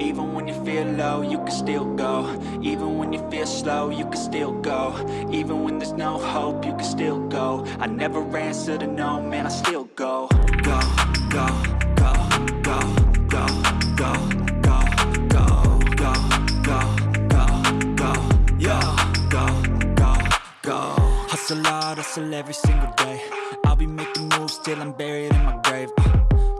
Even when you feel low, you can still go Even when you feel slow, you can still go Even when there's no hope, you can still go I never answer to no, man, I still go Go, go, go, go, go, go, go, go, go, go, go, go, go, go, Hustle hard, hustle every single day I'll be making moves till I'm buried in my grave uh,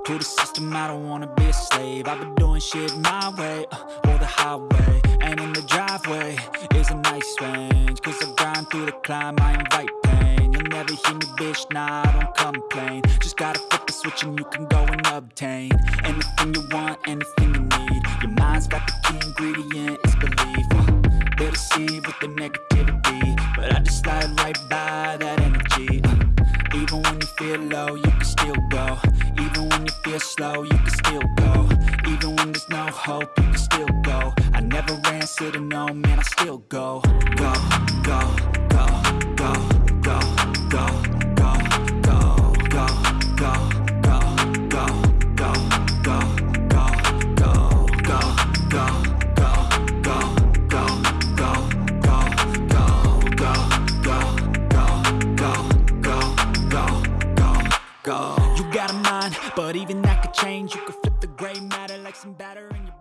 To the system, I don't wanna be a slave. I've been doing shit my way, uh, or the highway. And in the driveway is a nice range Cause I grind through the climb, I invite pain. You'll never hear me, bitch, nah, I don't complain. Just gotta flip the switch and you can go and obtain Anything you want, anything you need. Your mind's got the key ingredient, it's belief. Uh, They deceive with the negativity But I just slide right by low, you can still go. Even when you feel slow, you can still go. Even when there's no hope, you can still go. I never answer to no, man, I still Go, go, go, go, go. You got a mind, but even that could change. You could flip the gray matter like some batter in your